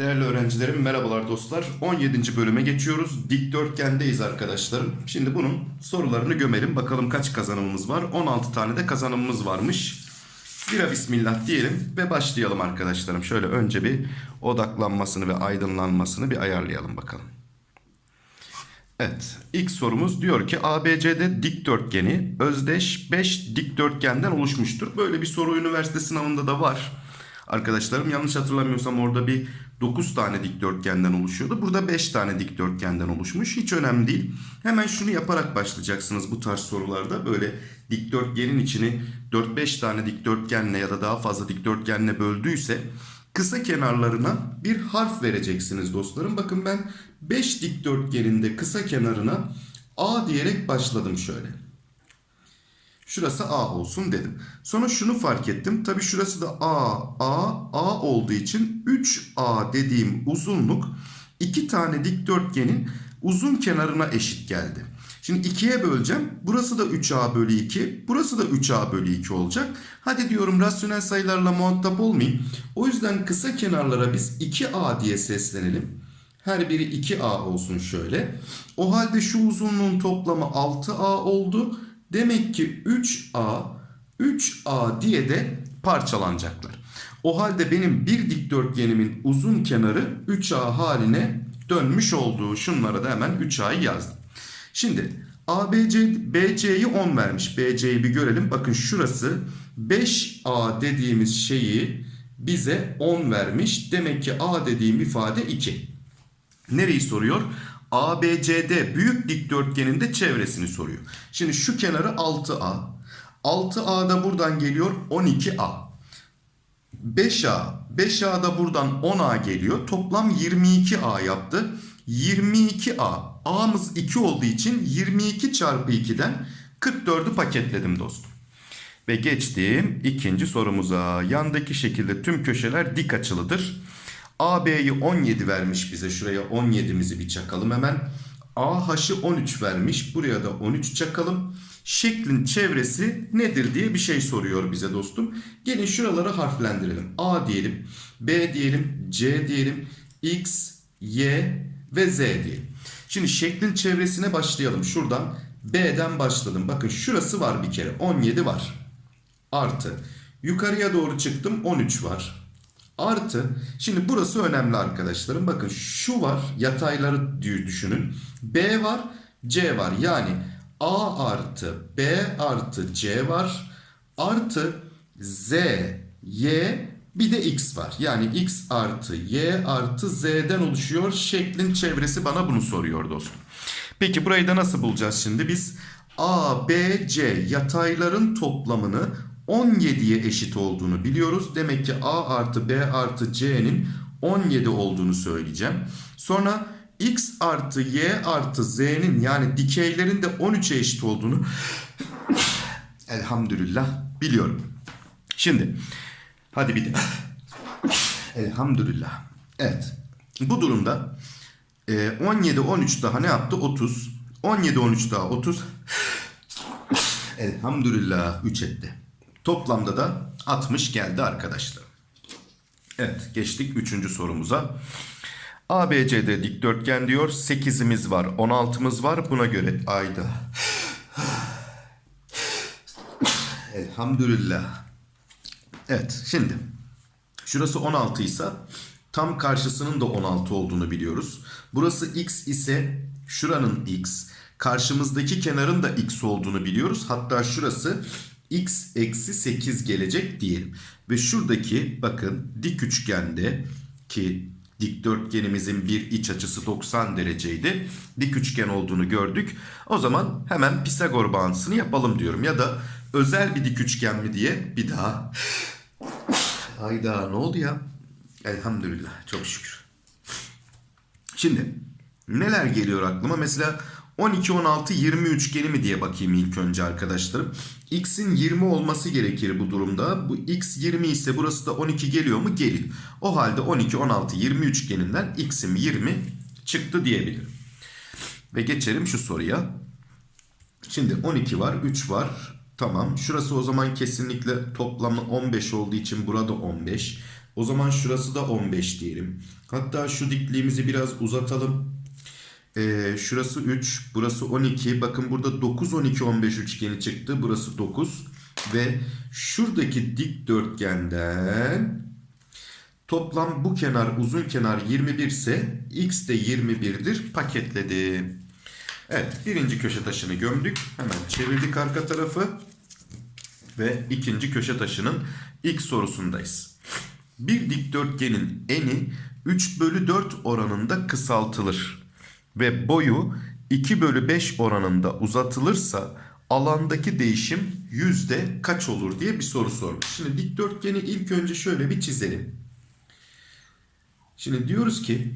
Değerli öğrencilerim merhabalar dostlar. 17. bölüme geçiyoruz. Dikdörtgendeyiz arkadaşlarım. Şimdi bunun sorularını gömelim. Bakalım kaç kazanımımız var. 16 tane de kazanımımız varmış. Bira bismillah diyelim ve başlayalım arkadaşlarım. Şöyle önce bir odaklanmasını ve aydınlanmasını bir ayarlayalım bakalım. Evet. ilk sorumuz diyor ki ABCD dikdörtgeni özdeş 5 dikdörtgenden oluşmuştur. Böyle bir soru üniversite sınavında da var. Arkadaşlarım yanlış hatırlamıyorsam orada bir 9 tane dikdörtgenden oluşuyordu. Burada 5 tane dikdörtgenden oluşmuş. Hiç önemli değil. Hemen şunu yaparak başlayacaksınız bu tarz sorularda. Böyle dikdörtgenin içini 4-5 tane dikdörtgenle ya da daha fazla dikdörtgenle böldüyse kısa kenarlarına bir harf vereceksiniz dostlarım. Bakın ben 5 dikdörtgeninde kısa kenarına A diyerek başladım şöyle. Şurası A olsun dedim. Sonra şunu fark ettim. Tabii şurası da A, A, A olduğu için 3A dediğim uzunluk iki tane dikdörtgenin uzun kenarına eşit geldi. Şimdi ikiye böleceğim. Burası da 3A bölü 2. Burası da 3A bölü 2 olacak. Hadi diyorum rasyonel sayılarla muhatap olmayayım. O yüzden kısa kenarlara biz 2A diye seslenelim. Her biri 2A olsun şöyle. O halde şu uzunluğun toplamı 6A oldu. Demek ki 3A, 3A diye de parçalanacaklar. O halde benim bir dikdörtgenimin uzun kenarı 3A haline dönmüş olduğu şunlara da hemen 3A'yı yazdım. Şimdi ABC, BC'yi 10 vermiş. BC'yi bir görelim. Bakın şurası 5A dediğimiz şeyi bize 10 vermiş. Demek ki A dediğim ifade 2. Nereyi soruyor? ABCD büyük dikdörtgenin de çevresini soruyor. Şimdi şu kenarı 6A. 6A da buradan geliyor 12A. 5A. 5A da buradan 10A geliyor. Toplam 22A yaptı. 22A. A'mız 2 olduğu için 22 çarpı 2'den 44'ü paketledim dostum. Ve geçtiğim ikinci sorumuza. Yandaki şekilde tüm köşeler dik açılıdır. AB'yi 17 vermiş bize. Şuraya 17'mizi bir çakalım hemen. AH'ı 13 vermiş. Buraya da 13 çakalım. Şeklin çevresi nedir diye bir şey soruyor bize dostum. Gelin şuraları harflendirelim. A diyelim, B diyelim, C diyelim, X, Y ve Z diyelim. Şimdi şeklin çevresine başlayalım. Şuradan B'den başladım. Bakın şurası var bir kere. 17 var. Artı. Yukarıya doğru çıktım. 13 var. Artı. Şimdi burası önemli arkadaşlarım. Bakın şu var. Yatayları düşünün. B var. C var. Yani A artı B artı C var. Artı Z, Y bir de X var. Yani X artı Y artı Z'den oluşuyor. Şeklin çevresi bana bunu soruyor dostum. Peki burayı da nasıl bulacağız şimdi? Biz A, B, C yatayların toplamını 17'ye eşit olduğunu biliyoruz. Demek ki A artı B artı C'nin 17 olduğunu söyleyeceğim. Sonra X artı Y artı Z'nin yani dikeylerin de 13'e eşit olduğunu elhamdülillah biliyorum. Şimdi hadi bir de elhamdülillah. Evet bu durumda 17 13 daha ne yaptı? 30. 17 13 daha 30. Elhamdülillah 3 etti. Toplamda da 60 geldi arkadaşlar. Evet geçtik 3. sorumuza. ABCD dikdörtgen diyor. 8'imiz var 16'mız var. Buna göre ayda. Elhamdülillah. Evet şimdi şurası 16 ise tam karşısının da 16 olduğunu biliyoruz. Burası x ise şuranın x. Karşımızdaki kenarın da x olduğunu biliyoruz. Hatta şurası x eksi 8 gelecek diyelim. Ve şuradaki bakın dik üçgende ki dikdörtgenimizin bir iç açısı 90 dereceydi. Dik üçgen olduğunu gördük. O zaman hemen Pisagor bağıntısını yapalım diyorum. Ya da özel bir dik üçgen mi diye bir daha. Hayda ne oldu ya? Elhamdülillah çok şükür. Şimdi neler geliyor aklıma? Mesela 12, 16, 20 üçgeni mi diye bakayım ilk önce arkadaşlarım. X'in 20 olması gerekir bu durumda. Bu X 20 ise burası da 12 geliyor mu? Gelir. O halde 12, 16, 20 üçgeninden X'im 20 çıktı diyebilirim. Ve geçelim şu soruya. Şimdi 12 var, 3 var. Tamam. Şurası o zaman kesinlikle toplamı 15 olduğu için burada 15. O zaman şurası da 15 diyelim. Hatta şu dikliğimizi biraz uzatalım. Ee, şurası 3, burası 12. Bakın burada 9, 12, 15 üçgeni çıktı. Burası 9. Ve şuradaki dikdörtgenden toplam bu kenar uzun kenar 21 ise x de 21'dir. Paketledim. Evet birinci köşe taşını gömdük. Hemen çevirdik arka tarafı. Ve ikinci köşe taşının ilk sorusundayız. Bir dikdörtgenin eni 3 bölü 4 oranında kısaltılır. Ve boyu 2 bölü 5 oranında uzatılırsa alandaki değişim yüzde kaç olur diye bir soru sormuş. Şimdi dikdörtgeni ilk önce şöyle bir çizelim. Şimdi diyoruz ki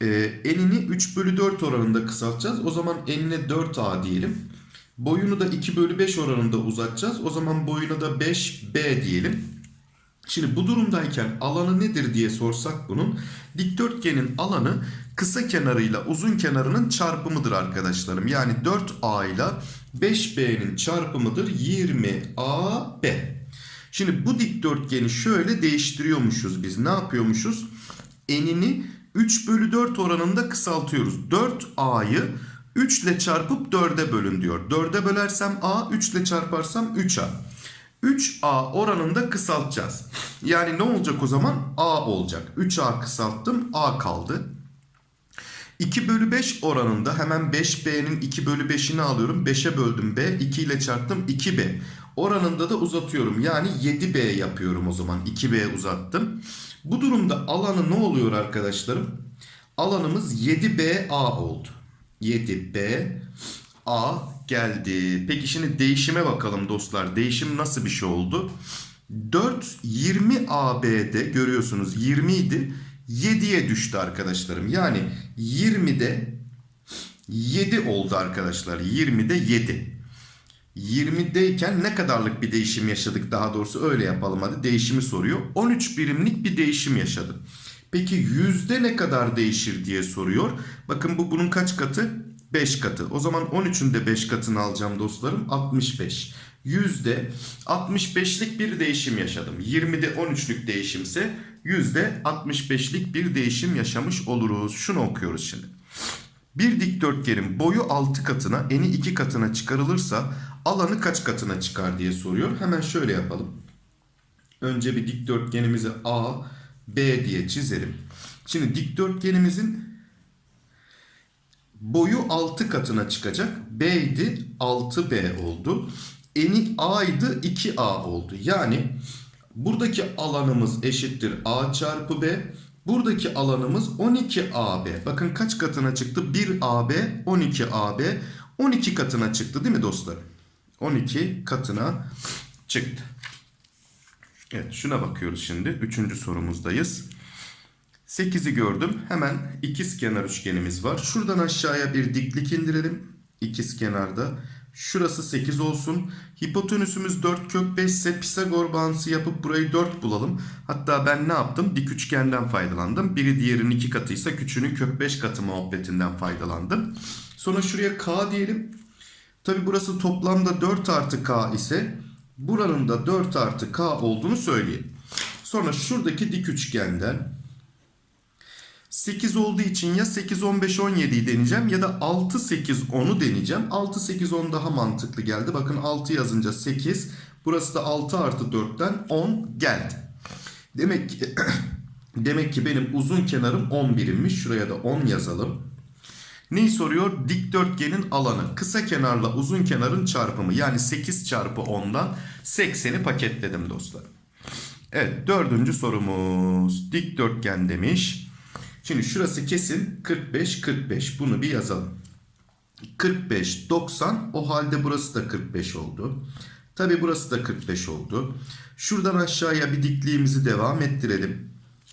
e, enini 3 bölü 4 oranında kısaltacağız. O zaman enine 4a diyelim. Boyunu da 2 bölü 5 oranında uzatacağız. O zaman boyuna da 5b diyelim. Şimdi bu durumdayken alanı nedir diye sorsak bunun. Dikdörtgenin alanı kısa kenarıyla uzun kenarının çarpımıdır arkadaşlarım. Yani 4a ile 5b'nin çarpımıdır 20ab. Şimdi bu dikdörtgeni şöyle değiştiriyormuşuz biz. Ne yapıyormuşuz? Enini 3 bölü 4 oranında kısaltıyoruz. 4a'yı 3 ile çarpıp 4'e bölün diyor. 4'e bölersem a, 3 ile çarparsam 3a. 3a oranında kısaltacağız. Yani ne olacak o zaman? a olacak. 3a kısalttım, a kaldı. 2 bölü 5 oranında hemen 5b'nin 2 bölü 5'ini alıyorum. 5'e böldüm b, 2 ile çarptım 2b. Oranında da uzatıyorum. Yani 7b yapıyorum o zaman. 2b uzattım. Bu durumda alanı ne oluyor arkadaşlarım? Alanımız 7BA oldu. 7B A geldi. Peki şimdi değişime bakalım dostlar. Değişim nasıl bir şey oldu? 4 20 AB'de görüyorsunuz 20 idi. 7'ye düştü arkadaşlarım. Yani 20'de 7 oldu arkadaşlar. 20'de 7. 20'deyken ne kadarlık bir değişim yaşadık daha doğrusu öyle yapalım hadi değişimi soruyor. 13 birimlik bir değişim yaşadım. Peki yüzde ne kadar değişir diye soruyor. Bakın bu bunun kaç katı? 5 katı. O zaman 13'ün de 5 katını alacağım dostlarım. 65. Yüzde 65'lik bir değişim yaşadım. 20'de 13'lük değişimse yüzde 65'lik bir değişim yaşamış oluruz. Şunu okuyoruz şimdi. Bir dikdörtgenin boyu 6 katına, eni 2 katına çıkarılırsa alanı kaç katına çıkar diye soruyor. Hemen şöyle yapalım. Önce bir dikdörtgenimizi A, B diye çizelim. Şimdi dikdörtgenimizin boyu 6 katına çıkacak. B idi 6B oldu. Eni A idi 2A oldu. Yani buradaki alanımız eşittir A çarpı B. Buradaki alanımız 12AB. Bakın kaç katına çıktı? 1AB, 12AB. 12 katına çıktı değil mi dostlar? 12 katına çıktı. Evet şuna bakıyoruz şimdi. Üçüncü sorumuzdayız. 8'i gördüm. Hemen ikiz kenar üçgenimiz var. Şuradan aşağıya bir diklik indirelim. İkiz kenarda. Şurası 8 olsun. Hipotenüsümüz 4 kök 5 ise Pisagor bağıntısı yapıp burayı 4 bulalım. Hatta ben ne yaptım? Dik üçgenden faydalandım. Biri diğerinin 2 katıysa küçüğünün kök 5 katı muhabbetinden faydalandım. Sonra şuraya k diyelim. Tabi burası toplamda 4 artı k ise buranın da 4 artı k olduğunu söyleyelim. Sonra şuradaki dik üçgenden 8 olduğu için ya 8, 15, 17'yi deneyeceğim ya da 6, 8, 10'u deneyeceğim. 6, 8, 10 daha mantıklı geldi. Bakın 6 yazınca 8. Burası da 6 artı 4'ten 10 geldi. Demek ki, demek ki benim uzun kenarım 11'immiş. Şuraya da 10 yazalım. Neyi soruyor? Dikdörtgenin alanı. Kısa kenarla uzun kenarın çarpımı. Yani 8 çarpı 10'dan 80'i paketledim dostlar. Evet dördüncü sorumuz. Dikdörtgen demiş. Şimdi şurası kesin 45 45 bunu bir yazalım. 45 90 o halde burası da 45 oldu. Tabi burası da 45 oldu. Şuradan aşağıya bir dikliğimizi devam ettirelim.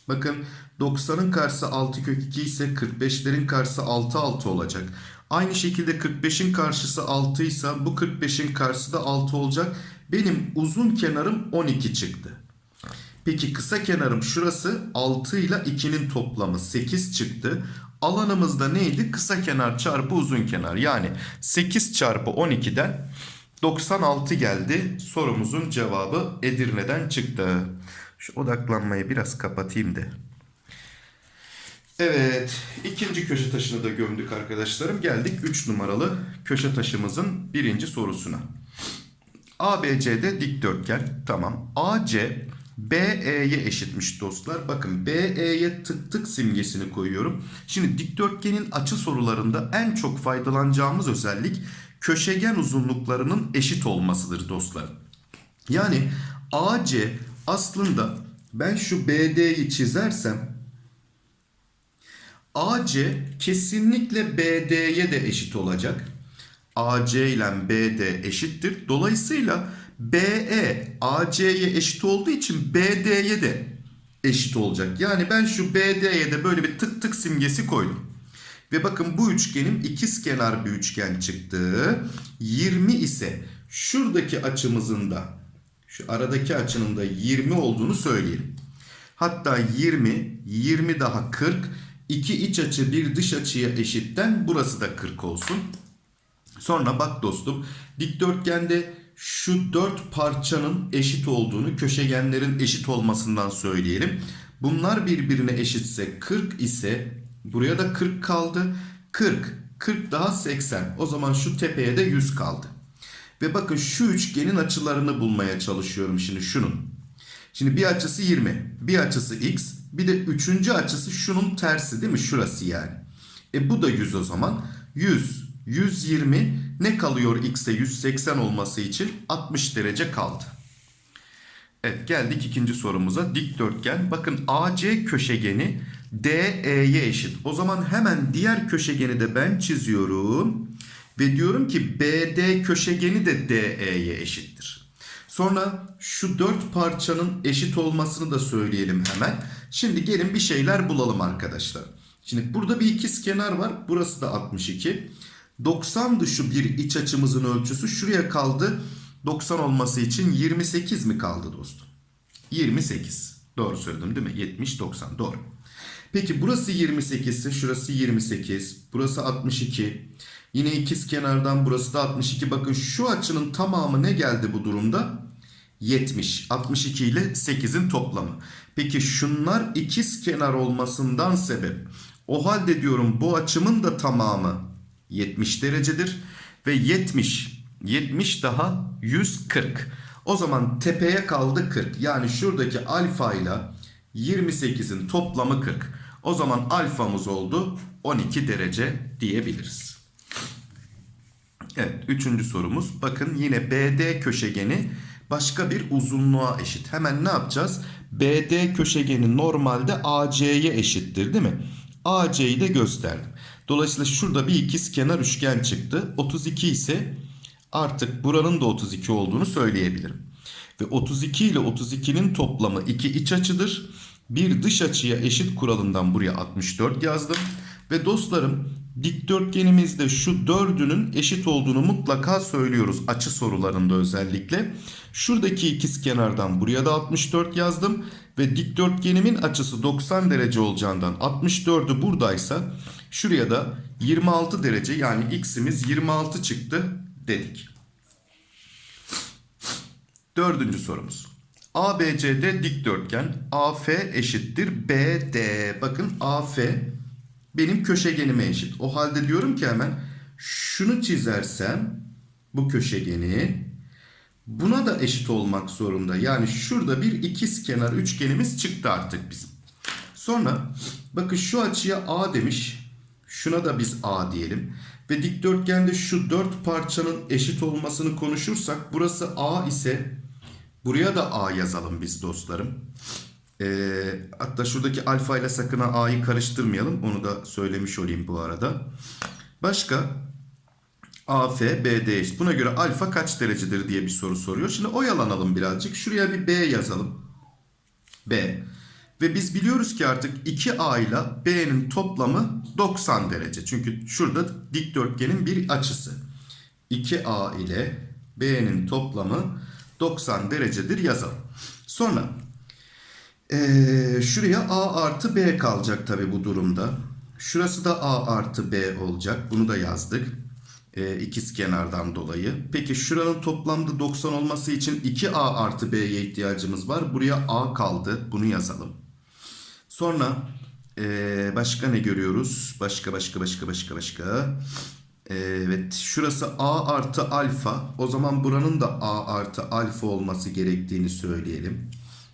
Bakın 90'ın karşısı 6 kök 2 ise 45'lerin karşısı 6 6 olacak. Aynı şekilde 45'in karşısı 6 ise bu 45'in karşısı da 6 olacak. Benim uzun kenarım 12 çıktı. Peki kısa kenarım şurası 6 ile 2'nin toplamı 8 çıktı. Alanımızda neydi? Kısa kenar çarpı uzun kenar. Yani 8 çarpı 12'den 96 geldi. Sorumuzun cevabı Edirne'den çıktı. Şu odaklanmayı biraz kapatayım da. Evet, ikinci köşe taşını da gömdük arkadaşlarım. Geldik 3 numaralı köşe taşımızın birinci sorusuna. ABC'de dikdörtgen. Tamam. AC BE'ye eşitmiş dostlar. Bakın BE'ye tık tık simgesini koyuyorum. Şimdi dikdörtgenin açı sorularında en çok faydalanacağımız özellik köşegen uzunluklarının eşit olmasıdır dostlar. Yani AC aslında ben şu BD'yi çizersem AC kesinlikle BD'ye de eşit olacak. AC ile BD eşittir. Dolayısıyla BE AC'ye eşit olduğu için BD'ye de eşit olacak. Yani ben şu BD'ye de böyle bir tık tık simgesi koydum. Ve bakın bu üçgenim ikizkenar bir üçgen çıktı. 20 ise şuradaki açımızın da şu aradaki açının da 20 olduğunu söyleyelim. Hatta 20, 20 daha 40. İki iç açı bir dış açıya eşitten burası da 40 olsun. Sonra bak dostum dikdörtgende şu dört parçanın eşit olduğunu köşegenlerin eşit olmasından söyleyelim. Bunlar birbirine eşitse 40 ise buraya da 40 kaldı. 40, 40 daha 80. O zaman şu tepeye de 100 kaldı. Ve bakın şu üçgenin açılarını bulmaya çalışıyorum şimdi şunun. Şimdi bir açısı 20, bir açısı x, bir de üçüncü açısı şunun tersi değil mi? Şurası yani. E bu da 100 o zaman. 100, 120 ne kalıyor x'e 180 olması için 60 derece kaldı. Evet geldik ikinci sorumuza. Dikdörtgen. Bakın AC köşegeni DE'ye eşit. O zaman hemen diğer köşegeni de ben çiziyorum. Ve diyorum ki BD köşegeni de DE'ye eşittir. Sonra şu dört parçanın eşit olmasını da söyleyelim hemen. Şimdi gelin bir şeyler bulalım arkadaşlar. Şimdi burada bir ikiz kenar var. Burası da 62. 90'dı şu bir iç açımızın ölçüsü. Şuraya kaldı. 90 olması için 28 mi kaldı dostum? 28. Doğru söyledim değil mi? 70, 90. Doğru. Peki burası 28 ise şurası 28. Burası 62. Yine ikiz kenardan burası da 62. Bakın şu açının tamamı ne geldi bu durumda? 70. 62 ile 8'in toplamı. Peki şunlar ikiz kenar olmasından sebep. O halde diyorum bu açımın da tamamı 70 derecedir. Ve 70. 70 daha 140. O zaman tepeye kaldı 40. Yani şuradaki alfa ile 28'in toplamı 40. O zaman alfamız oldu 12 derece diyebiliriz. Evet üçüncü sorumuz. Bakın yine BD köşegeni başka bir uzunluğa eşit. Hemen ne yapacağız? BD köşegeni normalde AC'ye eşittir değil mi? AC'yi de gösterdim. Dolayısıyla şurada bir ikiz kenar üçgen çıktı. 32 ise artık buranın da 32 olduğunu söyleyebilirim. Ve 32 ile 32'nin toplamı iki iç açıdır. Bir dış açıya eşit kuralından buraya 64 yazdım. Ve dostlarım dikdörtgenimizde şu dördünün eşit olduğunu mutlaka söylüyoruz açı sorularında özellikle. Şuradaki ikiz kenardan buraya da 64 yazdım. Ve dikdörtgenimin açısı 90 derece olacağından 64'ü buradaysa şuraya da 26 derece yani x'imiz 26 çıktı dedik. Dördüncü sorumuz. ABCD dikdörtgen AF eşittir BD. Bakın AF benim köşegenime eşit. O halde diyorum ki hemen şunu çizersem bu köşegeni buna da eşit olmak zorunda. Yani şurada bir ikiz kenar üçgenimiz çıktı artık bizim. Sonra bakın şu açıya A demiş. Şuna da biz A diyelim. Ve dikdörtgende şu dört parçanın eşit olmasını konuşursak burası A ise buraya da A yazalım biz dostlarım. Ee, hatta şuradaki alfa ile sakın A'yı karıştırmayalım. Onu da söylemiş olayım bu arada. Başka AF, BD. Buna göre alfa kaç derecedir diye bir soru soruyor. Şimdi oyalanalım birazcık. Şuraya bir B yazalım. B. Ve biz biliyoruz ki artık 2A ile B'nin toplamı 90 derece. Çünkü şurada dikdörtgenin bir açısı. 2A ile B'nin toplamı 90 derecedir yazalım. Sonra ee, şuraya A artı B kalacak tabi bu durumda. Şurası da A artı B olacak. Bunu da yazdık. e, ikiz kenardan dolayı. Peki şuranın toplamda 90 olması için 2a artı b'ye ihtiyacımız var. Buraya a kaldı. Bunu yazalım. Sonra e, başka ne görüyoruz? Başka başka başka başka başka. Evet şurası a artı alfa. O zaman buranın da a artı alfa olması gerektiğini söyleyelim.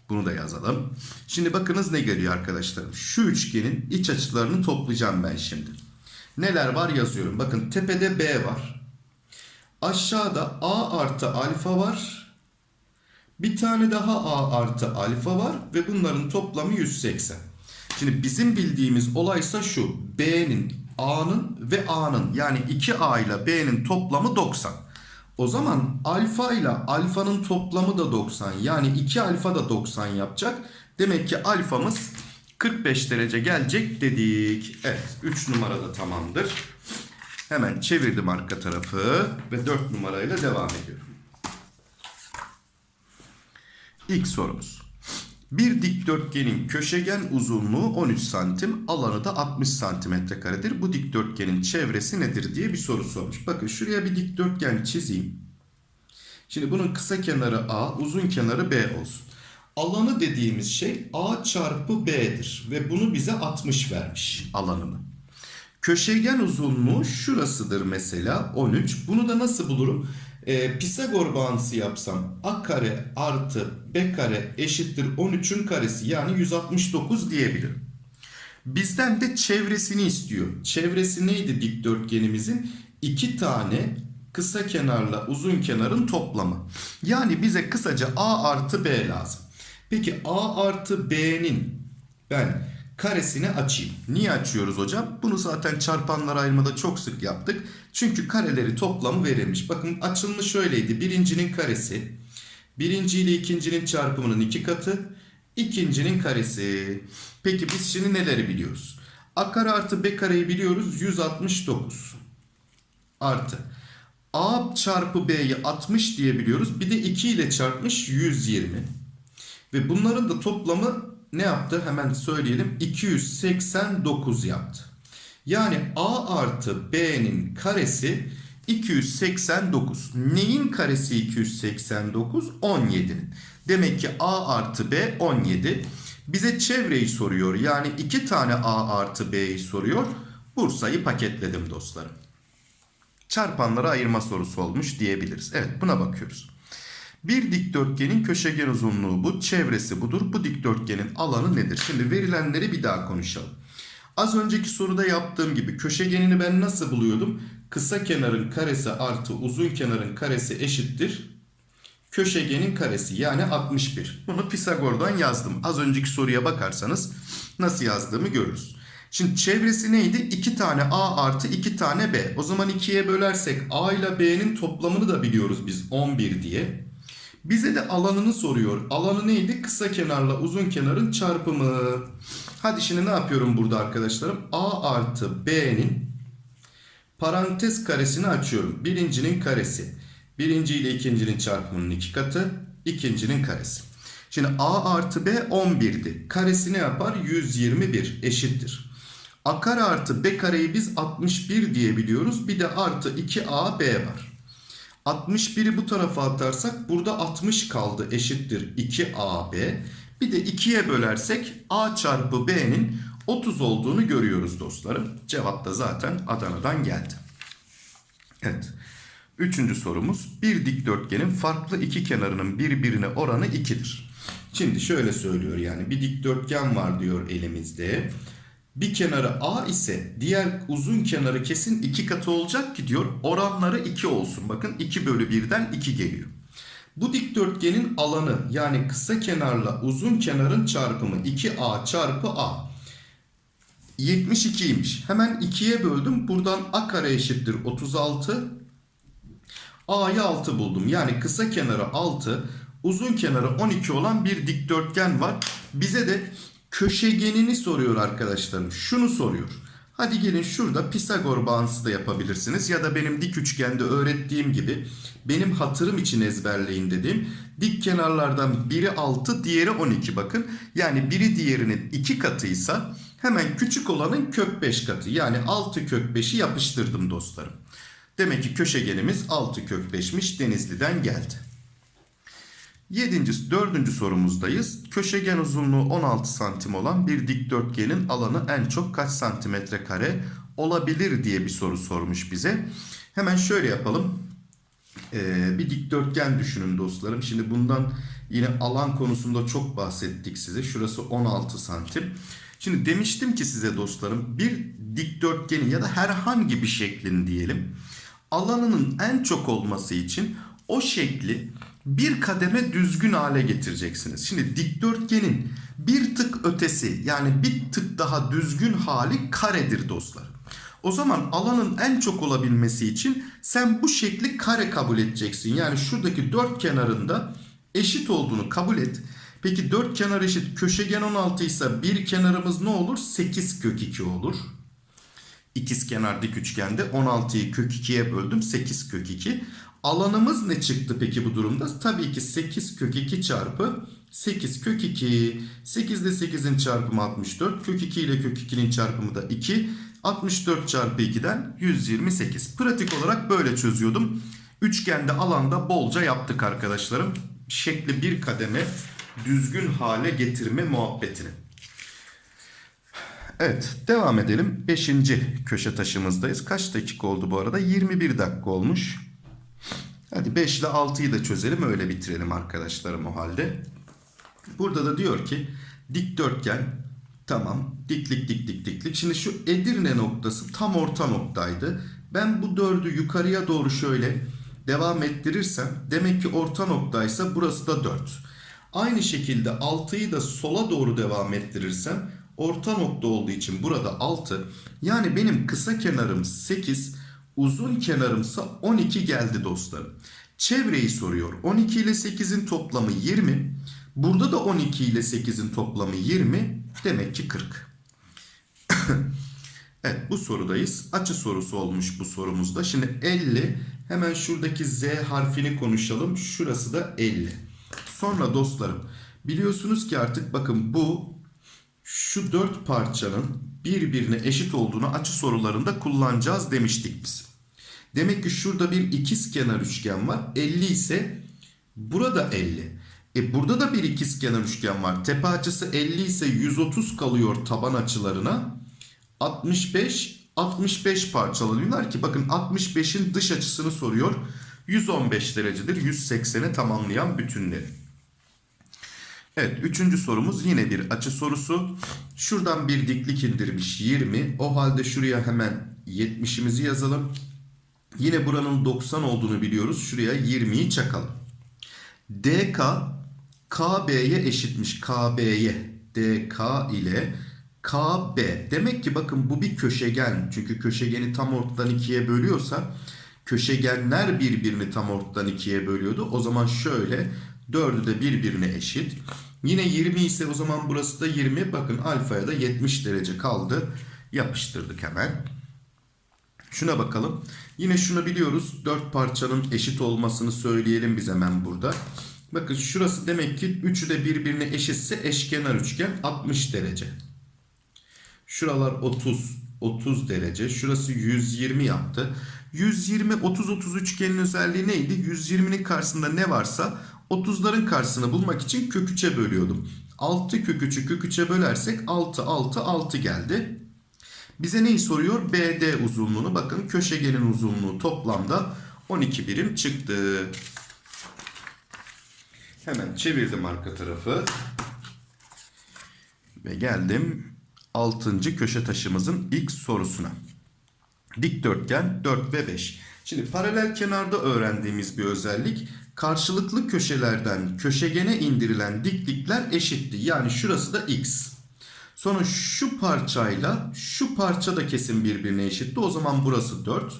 Bunu da yazalım. Şimdi bakınız ne geliyor arkadaşlarım. Şu üçgenin iç açılarını toplayacağım ben şimdi. Neler var yazıyorum. Bakın tepede B var. Aşağıda A artı alfa var. Bir tane daha A artı alfa var. Ve bunların toplamı 180. Şimdi bizim bildiğimiz olaysa şu. B'nin, A'nın ve A'nın yani 2A ile B'nin toplamı 90. O zaman alfa ile alfanın toplamı da 90. Yani 2 alfa da 90 yapacak. Demek ki alfamız 45 derece gelecek dedik. Evet 3 numarada tamamdır. Hemen çevirdim arka tarafı ve 4 numarayla devam ediyorum. İlk sorumuz. Bir dikdörtgenin köşegen uzunluğu 13 santim, alanı da 60 santimetre karedir. Bu dikdörtgenin çevresi nedir diye bir soru sormuş. Bakın şuraya bir dikdörtgen çizeyim. Şimdi bunun kısa kenarı A, uzun kenarı B olsun. Alanı dediğimiz şey A çarpı B'dir ve bunu bize 60 vermiş alanını. Köşegen uzunluğu şurasıdır mesela 13. Bunu da nasıl bulurum? Ee, Pisagor bağıntısı yapsam a kare artı b kare eşittir 13'ün karesi yani 169 diyebilirim. Bizden de çevresini istiyor. Çevresi neydi dikdörtgenimizin? İki tane kısa kenarla uzun kenarın toplamı. Yani bize kısaca a artı b lazım. Peki a artı b'nin ben karesini açayım. Niye açıyoruz hocam? Bunu zaten çarpanlar ayırmada çok sık yaptık. Çünkü kareleri toplamı verilmiş. Bakın açılımı şöyleydi. Birincinin karesi. Birinci ile ikincinin çarpımının iki katı. ikincinin karesi. Peki biz şimdi neleri biliyoruz? A kare artı B kareyi biliyoruz. 169. Artı. A çarpı B'yi 60 diye biliyoruz. Bir de 2 ile çarpmış 120. Ve bunların da toplamı ne yaptı? Hemen söyleyelim. 289 yaptı. Yani A artı B'nin karesi 289. Neyin karesi 289? 17'nin. Demek ki A artı B 17. Bize çevreyi soruyor. Yani iki tane A artı B'yi soruyor. Bursa'yı paketledim dostlarım. Çarpanlara ayırma sorusu olmuş diyebiliriz. Evet buna bakıyoruz. Bir dikdörtgenin köşegen uzunluğu bu. Çevresi budur. Bu dikdörtgenin alanı nedir? Şimdi verilenleri bir daha konuşalım. Az önceki soruda yaptığım gibi köşegenini ben nasıl buluyordum? Kısa kenarın karesi artı uzun kenarın karesi eşittir. Köşegenin karesi yani 61. Bunu Pisagor'dan yazdım. Az önceki soruya bakarsanız nasıl yazdığımı görürüz. Şimdi çevresi neydi? 2 tane A artı 2 tane B. O zaman 2'ye bölersek A ile B'nin toplamını da biliyoruz biz 11 diye. Bize de alanını soruyor. Alanı neydi? Kısa kenarla uzun kenarın çarpımı. Hadi şimdi ne yapıyorum burada arkadaşlarım? A artı B'nin parantez karesini açıyorum. Birincinin karesi. Birinci ile ikincinin çarpımının iki katı. ikincinin karesi. Şimdi A artı B 11'di. Karesi ne yapar? 121 eşittir. A kare artı B kareyi biz 61 diyebiliyoruz. Bir de artı 2AB var. 61'i bu tarafa atarsak burada 60 kaldı eşittir 2AB. Bir de 2'ye bölersek A çarpı B'nin 30 olduğunu görüyoruz dostlarım. Cevap da zaten Adana'dan geldi. Evet. Üçüncü sorumuz. Bir dikdörtgenin farklı iki kenarının birbirine oranı 2'dir. Şimdi şöyle söylüyor yani bir dikdörtgen var diyor elimizde. Bir kenarı A ise diğer uzun kenarı kesin 2 katı olacak ki diyor oranları 2 olsun. Bakın 2 bölü 1'den 2 geliyor. Bu dikdörtgenin alanı yani kısa kenarla uzun kenarın çarpımı 2A çarpı A. 72'ymiş. Hemen 2'ye böldüm. Buradan A kare eşittir 36. A'yı 6 buldum. Yani kısa kenarı 6, uzun kenarı 12 olan bir dikdörtgen var. Bize de köşegenini soruyor arkadaşlarım. Şunu soruyor. Hadi gelin şurada Pisagor bağıntısı da yapabilirsiniz. Ya da benim dik üçgende öğrettiğim gibi benim hatırım için ezberleyin dediğim dik kenarlardan biri 6 diğeri 12 bakın. Yani biri diğerinin 2 katıysa hemen küçük olanın kök 5 katı. Yani 6 kök 5'i yapıştırdım dostlarım. Demek ki köşegenimiz 6 kök 5'miş Denizli'den geldi. Yedinci, dördüncü sorumuzdayız. Köşegen uzunluğu 16 santim olan bir dikdörtgenin alanı en çok kaç santimetre kare olabilir diye bir soru sormuş bize. Hemen şöyle yapalım. Ee, bir dikdörtgen düşünün dostlarım. Şimdi bundan yine alan konusunda çok bahsettik size. Şurası 16 santim. Şimdi demiştim ki size dostlarım bir dikdörtgenin ya da herhangi bir şeklin diyelim alanının en çok olması için o şekli bir kademe düzgün hale getireceksiniz. Şimdi dikdörtgenin bir tık ötesi yani bir tık daha düzgün hali karedir dostlar. O zaman alanın en çok olabilmesi için sen bu şekli kare kabul edeceksin. Yani şuradaki dört kenarında eşit olduğunu kabul et. Peki dört kenar eşit köşegen 16 ise bir kenarımız ne olur? 8 kök 2 olur. İkiz kenar dik üçgende 16'yı kök 2'ye böldüm 8 kök 2. Alanımız ne çıktı peki bu durumda? Tabii ki 8 kök 2 çarpı 8 kök 2. 8 ile 8'in çarpımı 64. Kök 2 ile kök 2'nin çarpımı da 2. 64 çarpı 2'den 128. Pratik olarak böyle çözüyordum. Üçgende alanda bolca yaptık arkadaşlarım. Şekli bir kademe düzgün hale getirme muhabbetini. Evet devam edelim. Beşinci köşe taşımızdayız. Kaç dakika oldu bu arada? 21 dakika olmuş. Hadi 5 ile 6'yı da çözelim öyle bitirelim arkadaşlarım o halde. Burada da diyor ki dikdörtgen tamam diklik dik dik diklik. Şimdi şu Edirne noktası tam orta noktaydı. Ben bu dördü yukarıya doğru şöyle devam ettirirsem demek ki orta noktaysa burası da 4. Aynı şekilde 6'yı da sola doğru devam ettirirsem orta nokta olduğu için burada 6. Yani benim kısa kenarım 8, uzun kenarımsa 12 geldi dostlarım. Çevreyi soruyor. 12 ile 8'in toplamı 20. Burada da 12 ile 8'in toplamı 20. Demek ki 40. evet bu sorudayız. Açı sorusu olmuş bu sorumuzda. Şimdi 50. Hemen şuradaki Z harfini konuşalım. Şurası da 50. Sonra dostlarım biliyorsunuz ki artık bakın bu şu dört parçanın birbirine eşit olduğunu açı sorularında kullanacağız demiştik biz. Demek ki şurada bir ikizkenar üçgen var. 50 ise burada 50. E burada da bir ikizkenar üçgen var. Tepe açısı 50 ise 130 kalıyor taban açılarına. 65 65 parçalanıyorlar ki bakın 65'in dış açısını soruyor. 115 derecedir. 180'i tamamlayan bütünleri. Evet üçüncü sorumuz yine bir açı sorusu. Şuradan bir diklik indirmiş 20. O halde şuraya hemen 70'imizi yazalım. Yine buranın 90 olduğunu biliyoruz. Şuraya 20'yi çakalım. DK KB'ye eşitmiş. KB'ye. DK ile KB. Demek ki bakın bu bir köşegen. Çünkü köşegeni tam ortadan ikiye bölüyorsa köşegenler birbirini tam ortadan ikiye bölüyordu. O zaman şöyle dördü de birbirine eşit. Yine 20 ise o zaman burası da 20. Bakın alfaya da 70 derece kaldı. Yapıştırdık hemen. Şuna bakalım. Yine şunu biliyoruz. 4 parçanın eşit olmasını söyleyelim biz hemen burada. Bakın şurası demek ki üçü de birbirine eşitse eşkenar üçgen 60 derece. Şuralar 30, 30 derece. Şurası 120 yaptı. 120, 30, 30 üçgenin özelliği neydi? 120'nin karşısında ne varsa 30'ların karşısını bulmak için kök 3'e bölüyordum. 6 kök 3'ü kök 3'e bölersek 6, 6, 6 geldi. Bize neyi soruyor? BD uzunluğunu. Bakın köşegenin uzunluğu toplamda 12 birim çıktı. Hemen çevirdim arka tarafı. Ve geldim 6. köşe taşımızın ilk sorusuna. Dikdörtgen 4 ve 5. Şimdi paralel kenarda öğrendiğimiz bir özellik karşılıklı köşelerden köşegene indirilen diklikler eşitti. Yani şurası da x. Sonra şu parçayla şu parça da kesin birbirine eşitti. O zaman burası 4.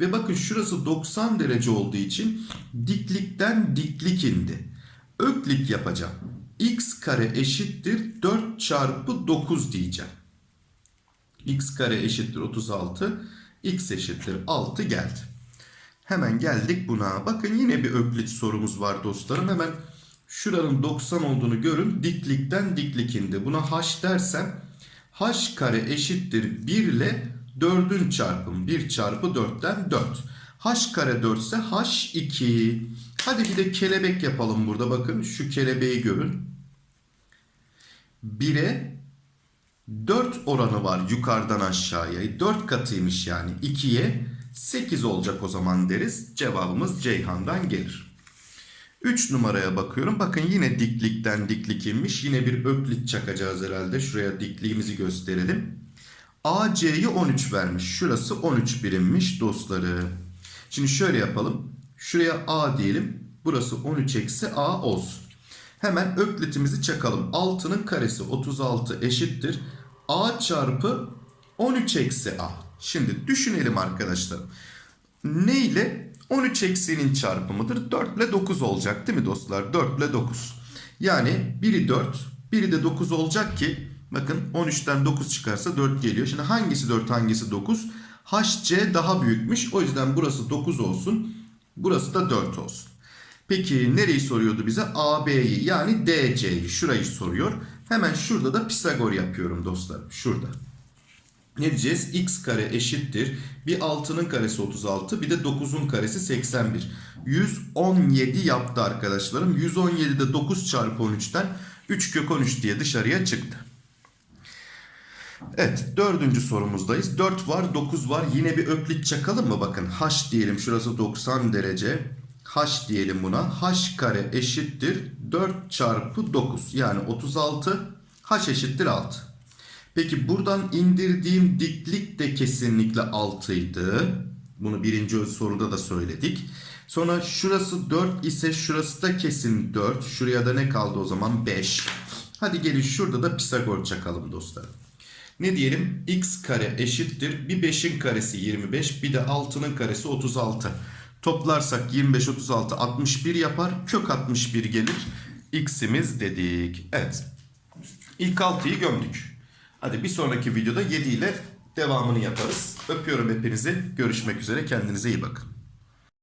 Ve bakın şurası 90 derece olduğu için diklikten diklik indi. Öklik yapacağım. x kare eşittir 4 çarpı 9 diyeceğim. x kare eşittir 36. x eşittir 6 geldi. Hemen geldik buna. Bakın yine bir öklit sorumuz var dostlarım. Hemen şuranın 90 olduğunu görün. Diklikten diklik indi. Buna h dersem h kare eşittir 1 ile 4'ün çarpımı. 1 çarpı 4'ten 4. H kare 4 ise H2. Hadi bir de kelebek yapalım burada. Bakın şu kelebeği görün. 1'e 4 oranı var yukarıdan aşağıya. 4 katıymış yani. 2'ye 8 olacak o zaman deriz. Cevabımız Ceyhan'dan gelir. 3 numaraya bakıyorum. Bakın yine diklikten diklik inmiş. Yine bir öklit çakacağız herhalde. Şuraya dikliğimizi gösterelim. AC'yi 13 vermiş. Şurası 13 birimmiş dostları. Şimdi şöyle yapalım. Şuraya A diyelim. Burası 13 eksi A olsun. Hemen öklitimizi çakalım. 6'nın karesi 36 eşittir. A çarpı 13 eksi A. Şimdi düşünelim arkadaşlar. Ne ile 13 eksiğinin çarpımıdır? 4 ile 9 olacak değil mi dostlar? 4 ile 9. Yani biri 4, biri de 9 olacak ki bakın 13'ten 9 çıkarsa 4 geliyor. Şimdi hangisi 4 hangisi 9? HC daha büyükmüş. O yüzden burası 9 olsun. Burası da 4 olsun. Peki nereyi soruyordu bize? AB'yi yani DC'yi. Şurayı soruyor. Hemen şurada da Pisagor yapıyorum dostlarım. Şurada. Ne diyeceğiz? X kare eşittir. Bir 6'nın karesi 36 bir de 9'un karesi 81. 117 yaptı arkadaşlarım. 117'de 9 çarpı 13'ten 3 kök 13 diye dışarıya çıktı. Evet dördüncü sorumuzdayız. 4 var 9 var yine bir öklit çakalım mı? Bakın h diyelim şurası 90 derece. h diyelim buna. h kare eşittir 4 çarpı 9 yani 36 h eşittir 6. Peki buradan indirdiğim diklik de kesinlikle 6 idi. Bunu birinci soruda da söyledik. Sonra şurası 4 ise şurası da kesin 4. Şuraya da ne kaldı o zaman? 5. Hadi gelin şurada da Pisagor çakalım dostlar. Ne diyelim? x kare eşittir. Bir 5'in karesi 25 bir de 6'nın karesi 36. Toplarsak 25, 36, 61 yapar. Kök 61 gelir. x'imiz dedik. Evet. İlk 6'yı gömdük. Hadi bir sonraki videoda 7 ile devamını yaparız. Öpüyorum hepinizi. Görüşmek üzere. Kendinize iyi bakın.